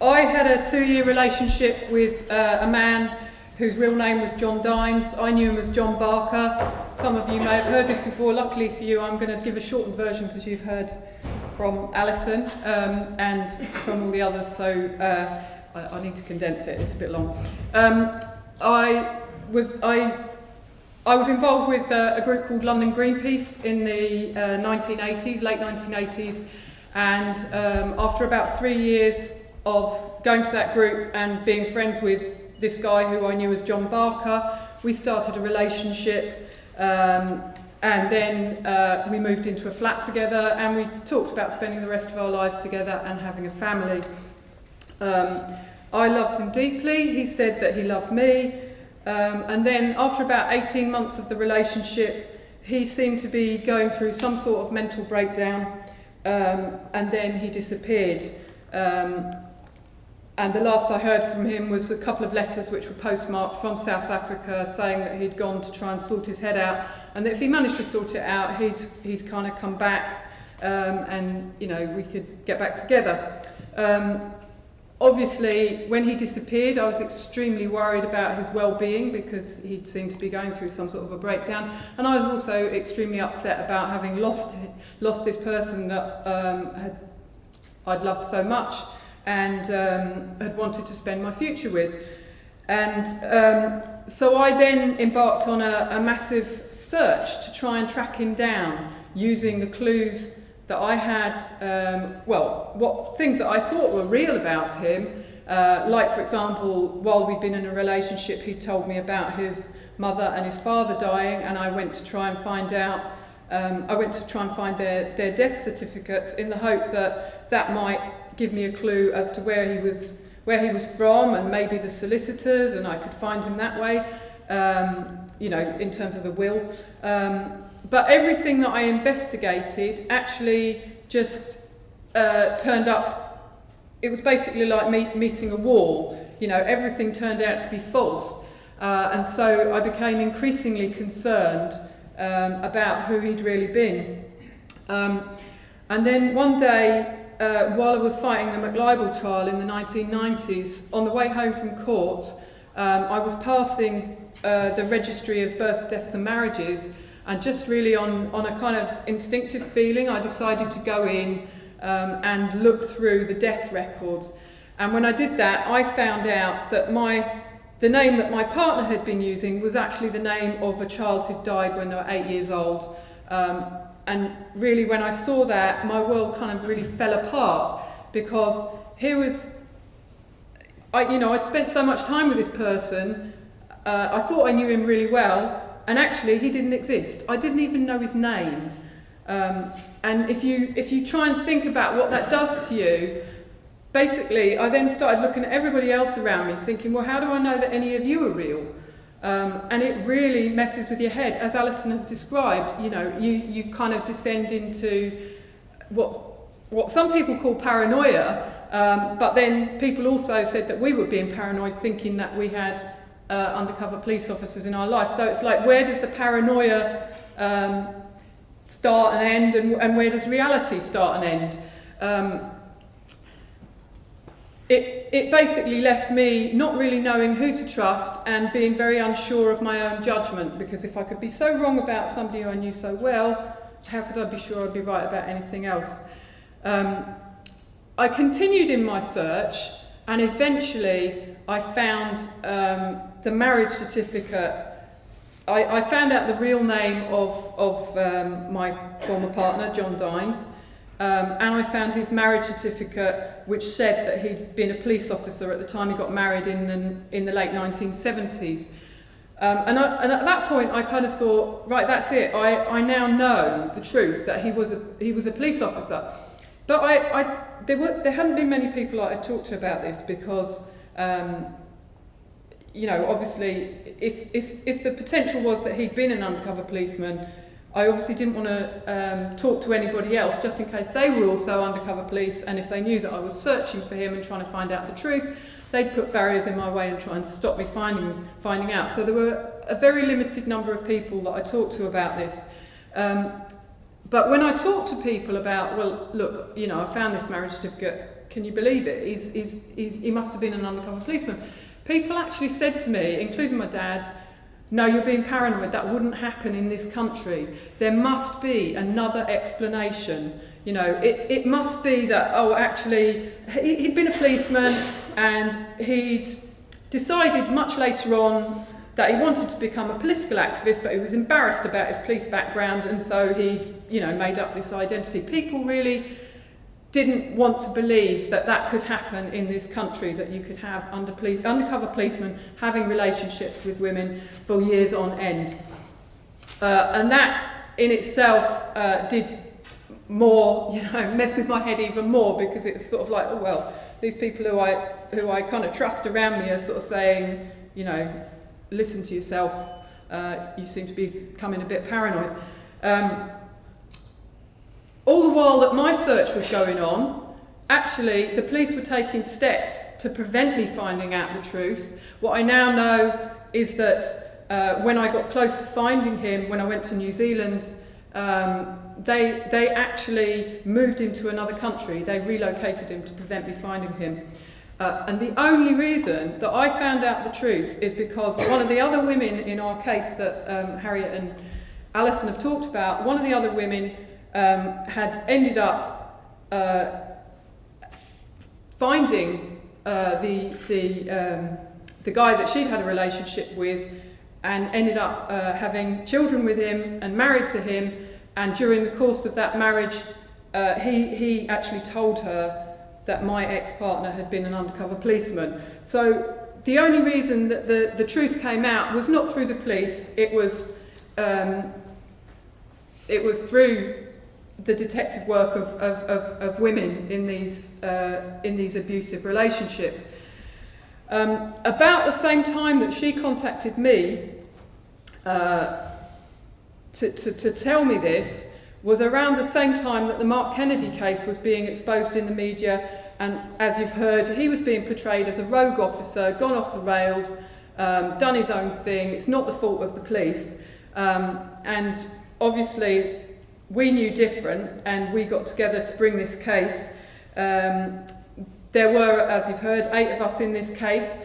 I had a two-year relationship with uh, a man whose real name was John Dines. I knew him as John Barker. Some of you may have heard this before. Luckily for you, I'm going to give a shortened version because you've heard from Alison um, and from all the others, so uh, I, I, need to condense it. It's a bit long. Um, I was I I was involved with uh, a group called London Greenpeace in the uh, 1980s, late 1980s, and um, after about three years of going to that group and being friends with this guy who I knew as John Barker, we started a relationship. Um, and then uh, we moved into a flat together and we talked about spending the rest of our lives together and having a family. Um, I loved him deeply. He said that he loved me. Um, and then after about 18 months of the relationship, he seemed to be going through some sort of mental breakdown um, and then he disappeared. Um, and the last I heard from him was a couple of letters which were postmarked from South Africa saying that he'd gone to try and sort his head out and that if he managed to sort it out, he'd, he'd kind of come back um, and, you know, we could get back together. Um, Obviously, when he disappeared, I was extremely worried about his well-being because he seemed to be going through some sort of a breakdown. And I was also extremely upset about having lost, lost this person that um, had, I'd loved so much and um, had wanted to spend my future with. And um, so I then embarked on a, a massive search to try and track him down using the clues that I had, um, well, what things that I thought were real about him, uh, like for example, while we'd been in a relationship, he told me about his mother and his father dying, and I went to try and find out, um, I went to try and find their, their death certificates in the hope that that might give me a clue as to where he was, where he was from, and maybe the solicitors, and I could find him that way, um, you know, in terms of the will. Um, but everything that I investigated actually just uh, turned up, it was basically like me meeting a wall. You know, everything turned out to be false. Uh, and so I became increasingly concerned um, about who he'd really been. Um, and then one day, uh, while I was fighting the McLibel trial in the 1990s, on the way home from court, um, I was passing uh, the registry of births, deaths and marriages and just really on, on a kind of instinctive feeling, I decided to go in um, and look through the death records. And when I did that, I found out that my, the name that my partner had been using was actually the name of a child who died when they were eight years old. Um, and really, when I saw that, my world kind of really fell apart because here was, I, you know, I'd spent so much time with this person. Uh, I thought I knew him really well, and actually he didn't exist. I didn't even know his name. Um, and if you, if you try and think about what that does to you, basically I then started looking at everybody else around me thinking, well, how do I know that any of you are real? Um, and it really messes with your head. As Alison has described, you know, you, you kind of descend into what, what some people call paranoia, um, but then people also said that we were being paranoid thinking that we had uh, undercover police officers in our life. So it's like, where does the paranoia um, start and end, and, and where does reality start and end? Um, it, it basically left me not really knowing who to trust and being very unsure of my own judgment because if I could be so wrong about somebody who I knew so well, how could I be sure I'd be right about anything else? Um, I continued in my search and eventually I found um, the marriage certificate, I, I found out the real name of, of um, my former partner, John Dines, um, and I found his marriage certificate, which said that he'd been a police officer at the time he got married in in the late 1970s. Um, and, I, and at that point, I kind of thought, right, that's it. I, I now know the truth that he was a, he was a police officer. But I, I, there, were, there hadn't been many people I had talked to about this because um, you know, obviously, if, if, if the potential was that he'd been an undercover policeman, I obviously didn't want to um, talk to anybody else just in case they were also undercover police and if they knew that I was searching for him and trying to find out the truth, they'd put barriers in my way and try and stop me finding, finding out. So there were a very limited number of people that I talked to about this. Um, but when I talk to people about, well, look, you know, I found this marriage certificate, can you believe it? He's, he's, he, he must have been an undercover policeman. People actually said to me, including my dad, no, you're being paranoid. That wouldn't happen in this country. There must be another explanation. You know, it, it must be that, oh, actually, he, he'd been a policeman and he'd decided much later on that he wanted to become a political activist, but he was embarrassed about his police background, and so he'd, you know, made up this identity. People really didn't want to believe that that could happen in this country, that you could have under police, undercover policemen having relationships with women for years on end. Uh, and that in itself uh, did more, you know, mess with my head even more because it's sort of like, oh well, these people who I, who I kind of trust around me are sort of saying, you know, listen to yourself, uh, you seem to be becoming a bit paranoid. Um, all the while that my search was going on, actually the police were taking steps to prevent me finding out the truth. What I now know is that uh, when I got close to finding him, when I went to New Zealand, um, they, they actually moved him to another country. They relocated him to prevent me finding him. Uh, and the only reason that I found out the truth is because one of the other women in our case that um, Harriet and Alison have talked about, one of the other women um, had ended up uh, finding uh, the, the, um, the guy that she'd had a relationship with and ended up uh, having children with him and married to him. And during the course of that marriage, uh, he, he actually told her that my ex-partner had been an undercover policeman. So the only reason that the, the truth came out was not through the police, it was, um, it was through the detective work of, of, of, of women in these, uh, in these abusive relationships. Um, about the same time that she contacted me uh, to, to, to tell me this, was around the same time that the Mark Kennedy case was being exposed in the media and as you've heard, he was being portrayed as a rogue officer, gone off the rails, um, done his own thing, it's not the fault of the police. Um, and obviously we knew different and we got together to bring this case. Um, there were, as you've heard, eight of us in this case.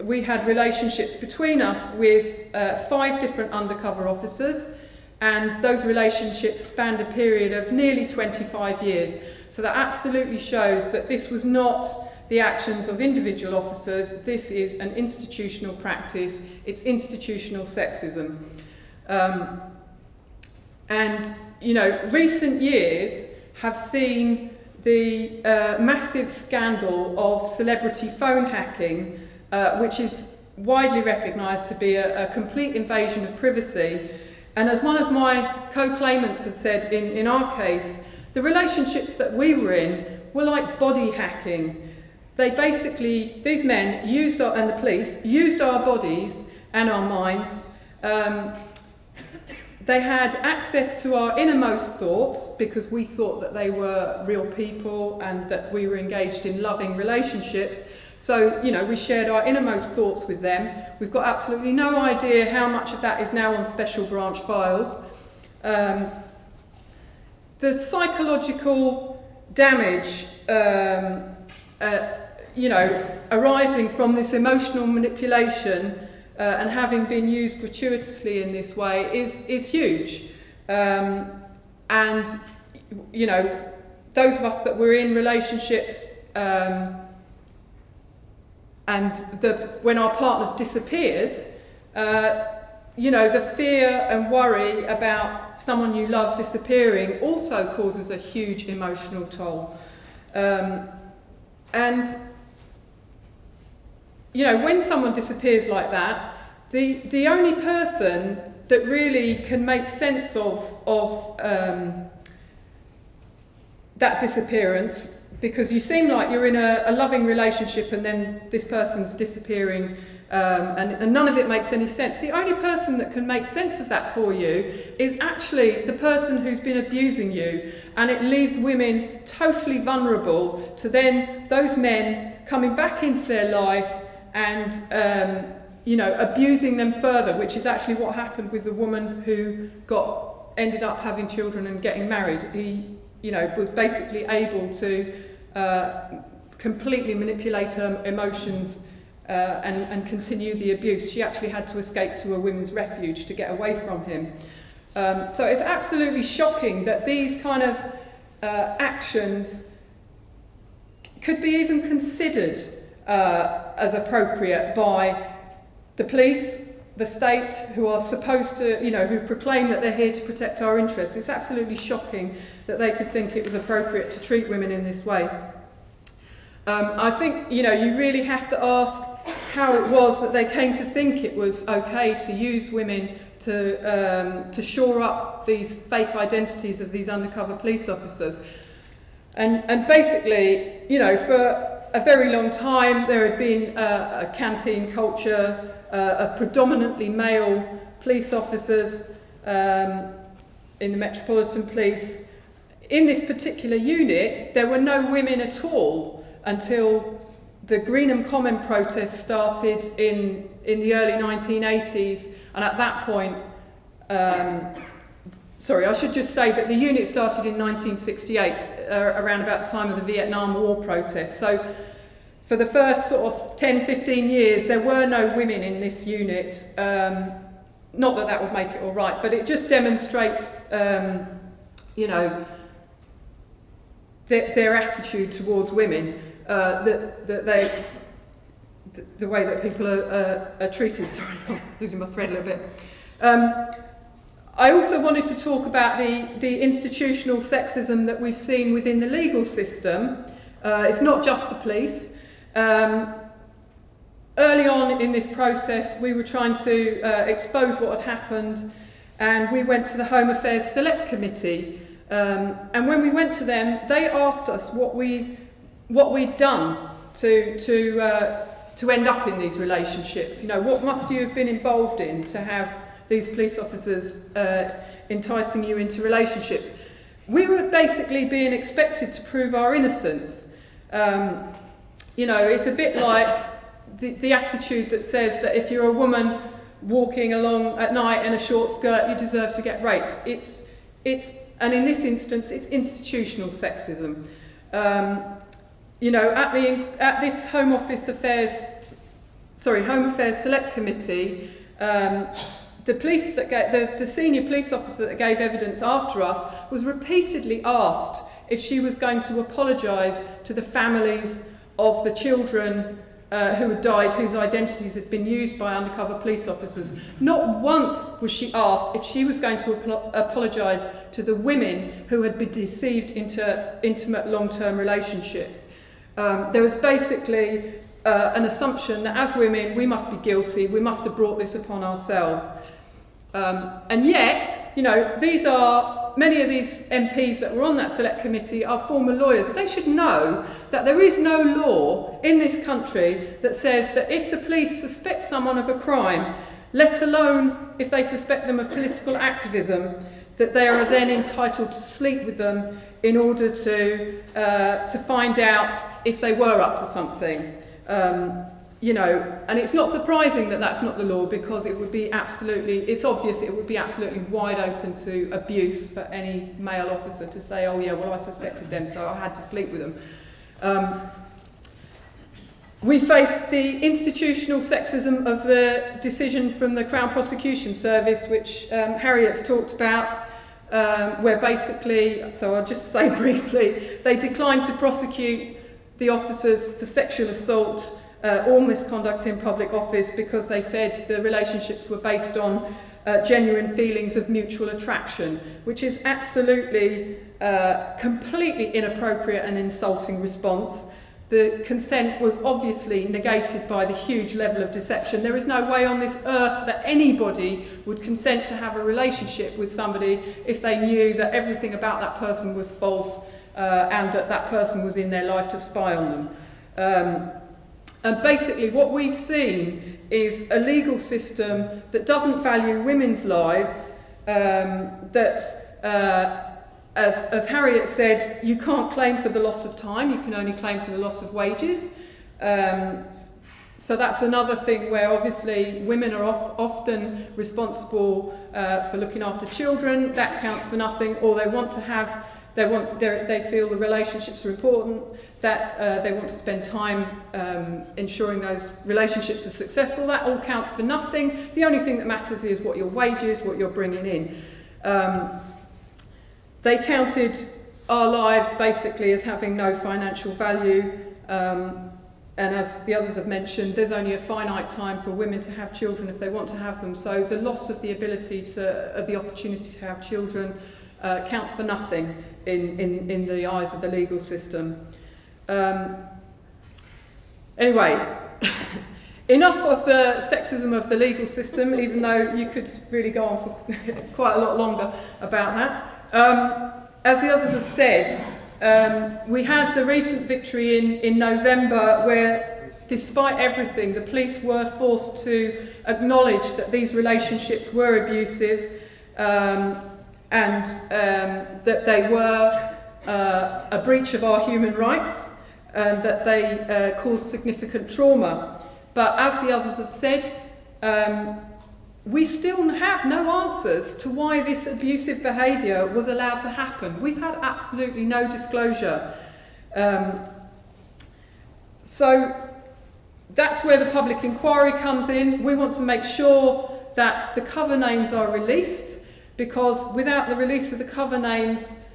We had relationships between us with uh, five different undercover officers and those relationships spanned a period of nearly 25 years. So that absolutely shows that this was not the actions of individual officers, this is an institutional practice, it's institutional sexism. Um, and, you know, recent years have seen the uh, massive scandal of celebrity phone hacking, uh, which is widely recognised to be a, a complete invasion of privacy and as one of my co-claimants has said in, in our case, the relationships that we were in were like body hacking. They basically, these men used our, and the police used our bodies and our minds. Um, they had access to our innermost thoughts because we thought that they were real people and that we were engaged in loving relationships. So, you know, we shared our innermost thoughts with them. We've got absolutely no idea how much of that is now on special branch files. Um, the psychological damage, um, uh, you know, arising from this emotional manipulation uh, and having been used gratuitously in this way is, is huge. Um, and, you know, those of us that were in relationships um, and the, when our partners disappeared, uh, you know, the fear and worry about someone you love disappearing also causes a huge emotional toll. Um, and, you know, when someone disappears like that, the, the only person that really can make sense of, of um, that disappearance because you seem like you're in a, a loving relationship and then this person's disappearing um, and, and none of it makes any sense. The only person that can make sense of that for you is actually the person who's been abusing you and it leaves women totally vulnerable to then those men coming back into their life and um, you know abusing them further which is actually what happened with the woman who got ended up having children and getting married he you know was basically able to uh, completely manipulate her emotions uh, and, and continue the abuse. She actually had to escape to a women's refuge to get away from him. Um, so it's absolutely shocking that these kind of uh, actions could be even considered uh, as appropriate by the police, the state, who are supposed to, you know, who proclaim that they're here to protect our interests. It's absolutely shocking that they could think it was appropriate to treat women in this way. Um, I think, you know, you really have to ask how it was that they came to think it was okay to use women to, um, to shore up these fake identities of these undercover police officers. And, and basically, you know, for a very long time, there had been a, a canteen culture uh, of predominantly male police officers um, in the Metropolitan Police. In this particular unit, there were no women at all until the Greenham Common protest started in, in the early 1980s, and at that point, um, sorry, I should just say that the unit started in 1968, uh, around about the time of the Vietnam War protests. So for the first sort of 10, 15 years, there were no women in this unit. Um, not that that would make it all right, but it just demonstrates, um, you know, their, their attitude towards women, uh, that, that they, the, the way that people are, are treated. Sorry, I'm losing my thread a little bit. Um, I also wanted to talk about the, the institutional sexism that we've seen within the legal system. Uh, it's not just the police. Um, early on in this process, we were trying to uh, expose what had happened, and we went to the Home Affairs Select Committee. Um, and when we went to them, they asked us what, we, what we'd done to, to, uh, to end up in these relationships. You know, what must you have been involved in to have these police officers uh, enticing you into relationships? We were basically being expected to prove our innocence. Um, you know, it's a bit like the, the attitude that says that if you're a woman walking along at night in a short skirt, you deserve to get raped. It's, it's, and in this instance, it's institutional sexism. Um, you know, at, the, at this Home Office Affairs, sorry, Home Affairs Select Committee, um, the police that the, the senior police officer that gave evidence after us was repeatedly asked if she was going to apologise to the families of the children uh, who had died, whose identities had been used by undercover police officers. Not once was she asked if she was going to ap apologise to the women who had been deceived into intimate long-term relationships. Um, there was basically uh, an assumption that as women, we must be guilty, we must have brought this upon ourselves. Um, and yet, you know, these are, many of these MPs that were on that select committee are former lawyers. They should know that there is no law in this country that says that if the police suspect someone of a crime, let alone if they suspect them of political activism, that they are then entitled to sleep with them in order to, uh, to find out if they were up to something. Um, you know, and it's not surprising that that's not the law because it would be absolutely, it's obvious it would be absolutely wide open to abuse for any male officer to say, oh yeah, well I suspected them so I had to sleep with them. Um, we face the institutional sexism of the decision from the Crown Prosecution Service, which um, Harriet's talked about, um, where basically, so I'll just say briefly, they declined to prosecute the officers for sexual assault uh, or misconduct in public office because they said the relationships were based on uh, genuine feelings of mutual attraction, which is absolutely uh, completely inappropriate and insulting response. The consent was obviously negated by the huge level of deception. There is no way on this earth that anybody would consent to have a relationship with somebody if they knew that everything about that person was false uh, and that that person was in their life to spy on them. Um, and basically what we've seen is a legal system that doesn't value women's lives, um, that, uh, as, as Harriet said, you can't claim for the loss of time, you can only claim for the loss of wages. Um, so that's another thing where obviously women are of, often responsible uh, for looking after children, that counts for nothing, or they want to have they, want, they feel the relationships are important, that uh, they want to spend time um, ensuring those relationships are successful. That all counts for nothing. The only thing that matters is what your wages, what you're bringing in. Um, they counted our lives basically as having no financial value. Um, and as the others have mentioned, there's only a finite time for women to have children if they want to have them. So the loss of the ability to, of the opportunity to have children uh, counts for nothing in, in, in the eyes of the legal system. Um, anyway, enough of the sexism of the legal system, even though you could really go on for quite a lot longer about that. Um, as the others have said, um, we had the recent victory in, in November where, despite everything, the police were forced to acknowledge that these relationships were abusive um, and um, that they were uh, a breach of our human rights and that they uh, caused significant trauma. But as the others have said, um, we still have no answers to why this abusive behaviour was allowed to happen. We've had absolutely no disclosure. Um, so that's where the public inquiry comes in. We want to make sure that the cover names are released because without the release of the cover names,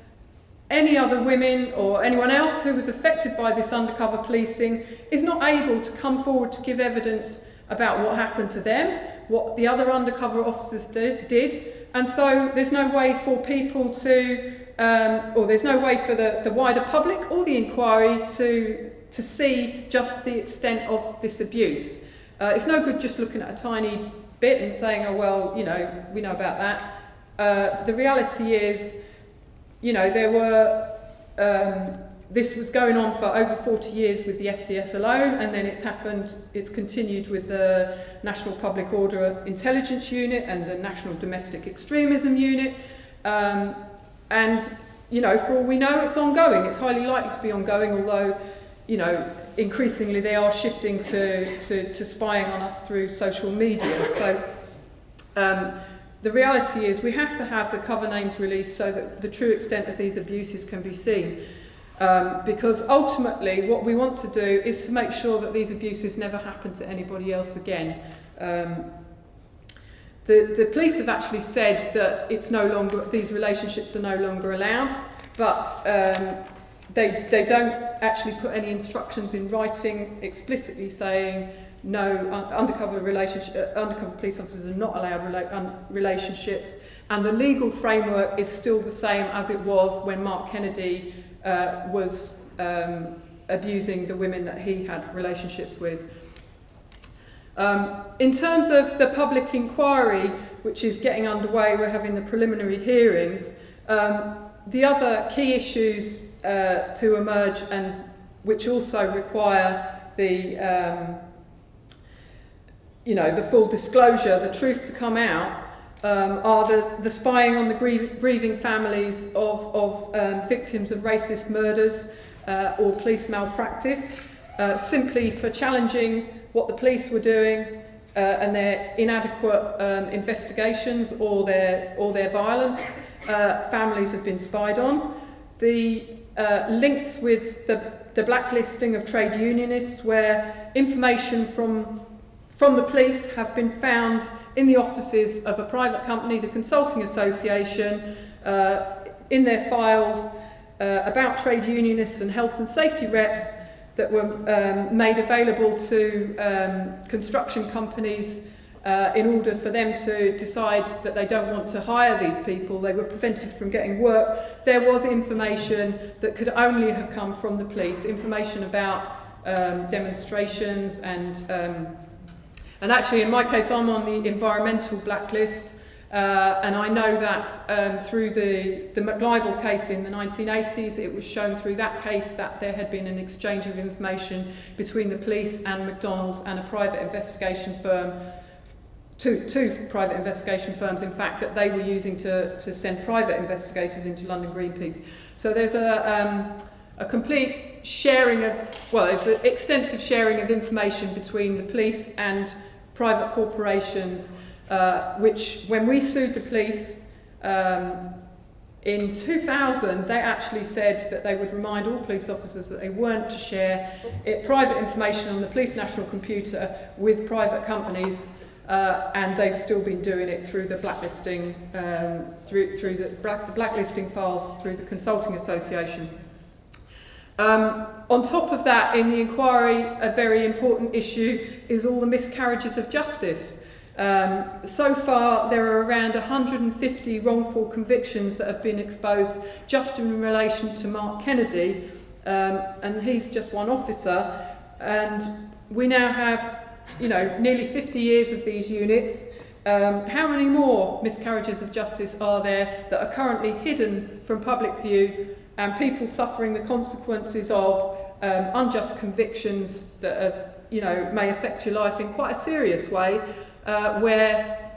any other women or anyone else who was affected by this undercover policing is not able to come forward to give evidence about what happened to them what the other undercover officers did, did. And so there's no way for people to, um, or there's no way for the, the wider public or the inquiry to, to see just the extent of this abuse. Uh, it's no good just looking at a tiny bit and saying, oh, well, you know, we know about that. Uh, the reality is, you know, there were um, this was going on for over 40 years with the SDS alone, and then it's happened, it's continued with the National Public Order Intelligence Unit and the National Domestic Extremism Unit. Um, and, you know, for all we know, it's ongoing. It's highly likely to be ongoing, although, you know, increasingly they are shifting to, to, to spying on us through social media. So, um, the reality is we have to have the cover names released so that the true extent of these abuses can be seen. Um, because ultimately what we want to do is to make sure that these abuses never happen to anybody else again. Um, the, the police have actually said that it's no longer, these relationships are no longer allowed, but um, they, they don't actually put any instructions in writing explicitly saying no un undercover relationship uh, undercover police officers are not allowed rela relationships and the legal framework is still the same as it was when Mark Kennedy uh, was um, abusing the women that he had relationships with. Um, in terms of the public inquiry, which is getting underway, we're having the preliminary hearings, um, the other key issues uh, to emerge and which also require the um, you know the full disclosure, the truth to come out um, are the, the spying on the grieving families of, of um, victims of racist murders uh, or police malpractice, uh, simply for challenging what the police were doing uh, and their inadequate um, investigations or their, or their violence. Uh, families have been spied on. The uh, links with the, the blacklisting of trade unionists where information from from the police has been found in the offices of a private company, the Consulting Association, uh, in their files uh, about trade unionists and health and safety reps that were um, made available to um, construction companies uh, in order for them to decide that they don't want to hire these people. They were prevented from getting work. There was information that could only have come from the police, information about um, demonstrations and um, And actually, in my case, I'm on the environmental blacklist, uh, and I know that um, through the, the McLibel case in the 1980s, it was shown through that case that there had been an exchange of information between the police and McDonald's and a private investigation firm two, two private investigation firms, in fact, that they were using to, to send private investigators into London Greenpeace. So there's a, um, a complete sharing of, well, there's an extensive sharing of information between the police and private corporations, uh, which when we sued the police, um, In 2000, they actually said that they would remind all police officers that they weren't to share it, private information on the police national computer with private companies, uh, and they've still been doing it through the blacklisting, um, through, through the black, blacklisting files through the Consulting Association. Um, on top of that, in the inquiry, a very important issue is all the miscarriages of justice. Um, so far, there are around 150 wrongful convictions that have been exposed just in relation to Mark Kennedy, um, and he's just one officer. And we now have, you know, nearly 50 years of these units. Um, how many more miscarriages of justice are there that are currently hidden from public view and people suffering the consequences of um, unjust convictions that have, you know, may affect your life in quite a serious way uh, where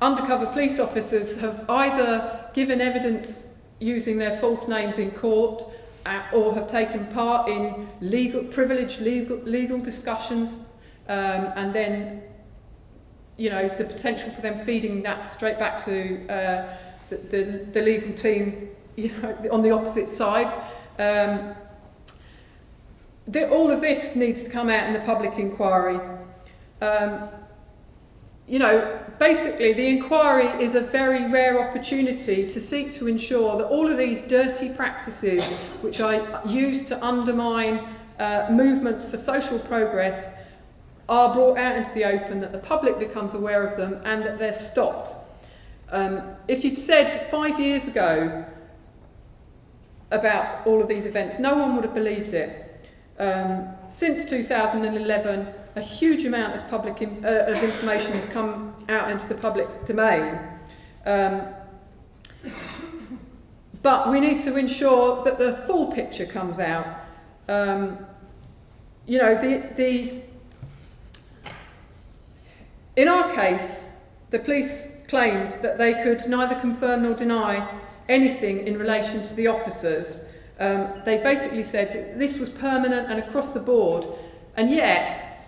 undercover police officers have either given evidence using their false names in court uh, or have taken part in legal, privileged legal, legal discussions um, and then you know the potential for them feeding that straight back to uh, the, the, the legal team you know, on the opposite side. Um, the, all of this needs to come out in the public inquiry. Um, you know, basically the inquiry is a very rare opportunity to seek to ensure that all of these dirty practices which are used to undermine uh, movements for social progress are brought out into the open, that the public becomes aware of them and that they're stopped. Um, if you'd said five years ago about all of these events, no one would have believed it. Um, since 2011, a huge amount of public in, uh, of information has come out into the public domain. Um, but we need to ensure that the full picture comes out. Um, you know, the, the, in our case, the police claimed that they could neither confirm nor deny anything in relation to the officers. Um, they basically said that this was permanent and across the board, and yet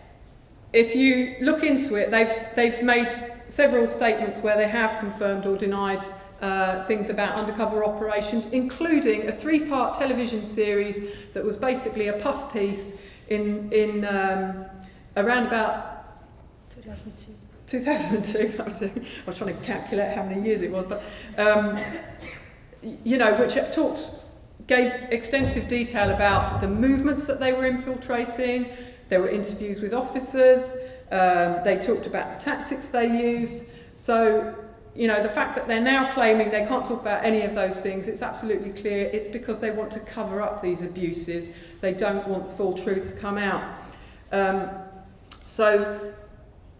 if you look into it, they've, they've made several statements where they have confirmed or denied uh, things about undercover operations, including a three-part television series that was basically a puff piece in, in um, around about 2002. 2002, I was trying to calculate how many years it was, but um, you know, which talks, gave extensive detail about the movements that they were infiltrating, there were interviews with officers. Um, they talked about the tactics they used. So, you know, the fact that they're now claiming they can't talk about any of those things, it's absolutely clear it's because they want to cover up these abuses. They don't want the full truth to come out. Um, so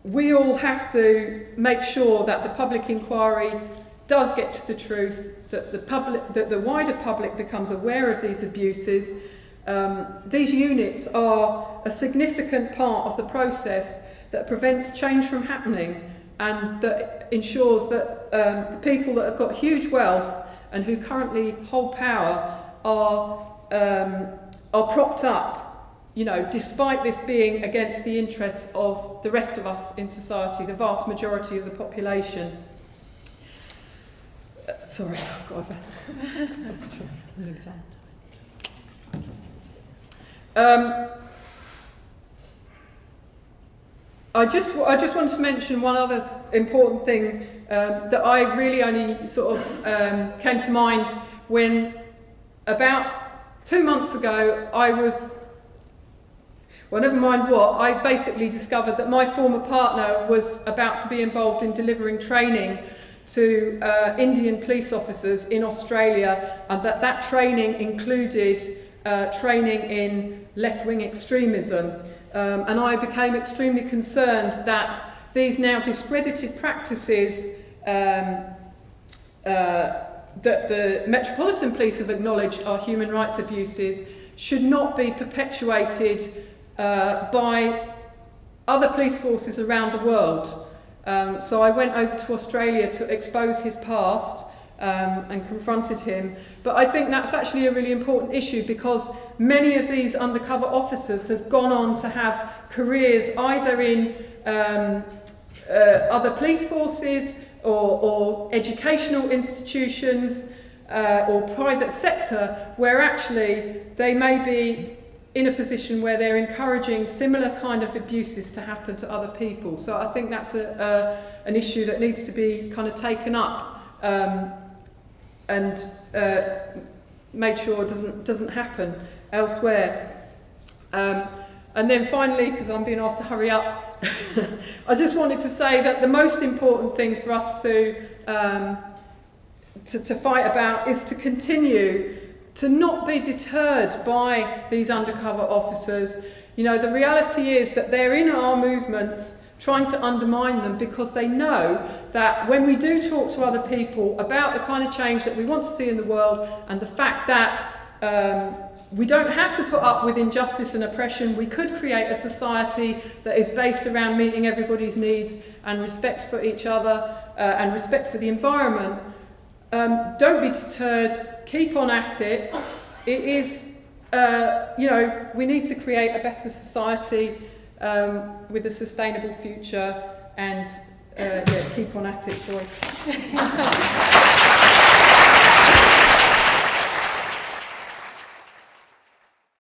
we all have to make sure that the public inquiry does get to the truth, that the, public, that the wider public becomes aware of these abuses, Um, these units are a significant part of the process that prevents change from happening and that ensures that um, the people that have got huge wealth and who currently hold power are, um, are propped up, you know, despite this being against the interests of the rest of us in society, the vast majority of the population. Uh, sorry, I've got a... Um, I just, I just want to mention one other important thing um, that I really only sort of um, came to mind when about two months ago I was, well never mind what, I basically discovered that my former partner was about to be involved in delivering training to uh, Indian police officers in Australia and that that training included uh, training in left-wing extremism. Um, and I became extremely concerned that these now discredited practices um, uh, that the Metropolitan Police have acknowledged are human rights abuses should not be perpetuated uh, by other police forces around the world. Um, so I went over to Australia to expose his past um, and confronted him. But I think that's actually a really important issue because many of these undercover officers have gone on to have careers either in um, uh, other police forces or, or educational institutions. uh, or private sector where actually they may be in a position where they're encouraging similar kind of abuses to happen to other people. So I think that's a, a, an issue that needs to be kind of taken up um, and uh, made sure doesn't doesn't happen elsewhere. Um, and then finally, because I'm being asked to hurry up, I just wanted to say that the most important thing for us to, um, to, to fight about is to continue to not be deterred by these undercover officers. You know, the reality is that they're in our movements trying to undermine them because they know that when we do talk to other people about the kind of change that we want to see in the world and the fact that um, we don't have to put up with injustice and oppression. We could create a society that is based around meeting everybody's needs and respect for each other uh, and respect for the environment. Um, don't be deterred. Keep on at it. It is, uh, you know, we need to create a better society um, with a sustainable future and uh, yeah, keep on at it. Sorry.